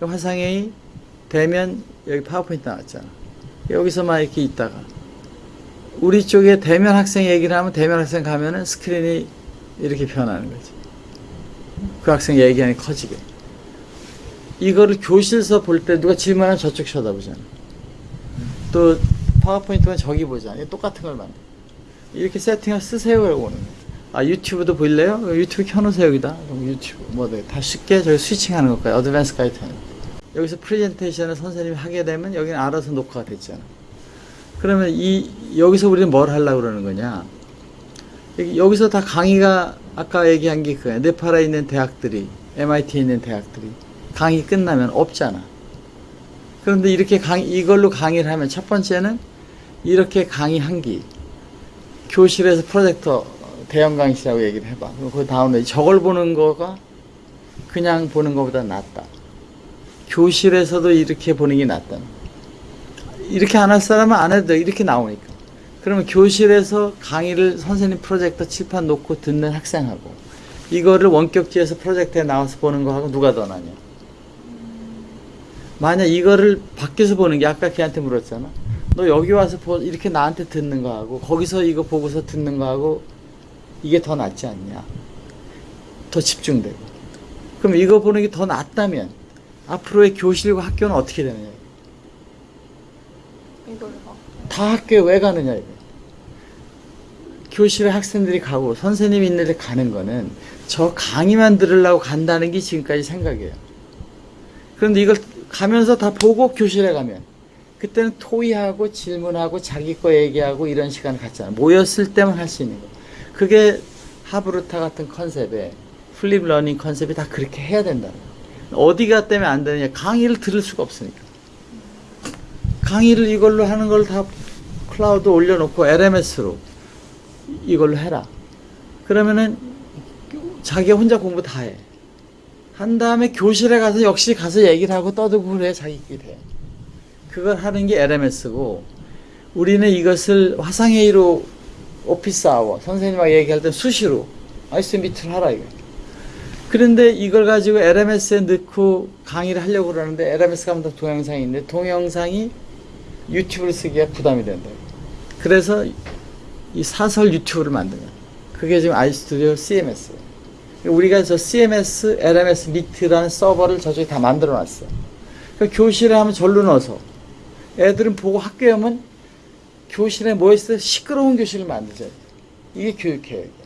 화상회의 되면 여기 파워포인트 나왔잖아. 여기서만 이렇게 있다가 우리 쪽에 대면 학생 얘기를 하면 대면 학생 가면은 스크린이 이렇게 변하는 거지. 그 학생 얘기하니 커지게. 이거를 교실에서 볼 때 누가 질문하면 저쪽 쳐다보잖아. 또 파워포인트만 저기 보잖아. 똑같은 걸 만들. 이렇게 세팅을 쓰세요. 라고 오는 거야. 아 유튜브도 보일래요? 유튜브 켜놓으세요 여기다. 그럼 유튜브 뭐 다 쉽게 저기 switching하는 것까지 advance guide 하는 거. 여기서 프레젠테이션을 선생님이 하게 되면 여기는 알아서 녹화가 됐잖아. 그러면 이 여기서 우리는 뭘 하려고 그러는 거냐? 여기- 여기 서 다 강의가 아까 얘기한 게 그거야. 네팔에 있는 대학들이 MIT에 있는 대학들이 강의 끝나면 없잖아. 그런데 이렇게 강의 이걸로 강의를 하면 첫 번째는 이렇게 강의 한 기 교실에서 프로젝터 대형 강의실하고 얘기를 해봐. 그 다음에 저걸 보는 거가 그냥 보는 것보다 낫다. 교실에서도 이렇게 보는 게 낫다. 이렇게 안 할 사람은 안 해도 돼. 이렇게 나오니까. 그러면 교실에서 강의를 선생님 프로젝터 칠판 놓고 듣는 학생하고 이거를 원격지에서 프로젝트에 나와서 보는 거하고 누가 더 나냐. 만약 이거를 밖에서 보는 게 아까 걔한테 물었잖아. 너 여기 와서 보- 이렇게 나한테 듣는 거하고 거기서 이거 보고서 듣는 거하고 이게 더 낫지 않냐. 더 집중되고. 그럼 이거 보는 게 더 낫다면 앞으로의 교실과 학교는 어떻게 되느냐. 다 학교에 왜 가느냐 이거. 교실에 학생들이 가고 선생님이 있는 데 가는 거는 저 강의만 들으려고 간다는 게 지금까지 생각이에요. 그런데 이걸 가면서 다 보고 교실에 가면 그때는 토의하고 질문하고 자기 거 얘기하고 이런 시간을 갖잖아. 모였을 때만 할 수 있는 거. 그게 하브루타 같은 concept에 flip learning concept이 다 그렇게 해야 된다. 어디가 때문에 안 되느냐. 강의를 들을 수가 없으니까. 강의를 이걸로 하는 걸 다 클라우드 올려놓고 LMS로 이걸로 해라. 그러면은 자기가 혼자 공부 다 해. 한 다음에 교실에 가서 역시 가서 얘기를 하고 떠들고 그래 자기끼리 해. 그걸 하는 게 LMS고 우리는 이것을 화상회의로 office hour 선생님하고 얘기할 때 수시로 아이스 미트를 하라 이거. 그런데 이걸 가지고 LMS에 넣고 강의를 하려고 그러는데 LMS 가면 다 동영상이 있는데 동영상이 유튜브를 쓰기가 부담이 된다. 그래서 이 사설 유튜브를 거야. 그게 지금 아이스튜디오 CMS. 우리가 저 CMS, LMS 미트라는 서버를 저쪽에 다 만들어 놨어. 그 교실에 하면 절로 넣어서 애들은 보고 학교에 오면 교실에 모여있어 시끄러운 교실을 만들자. 이게 교육 계획이야.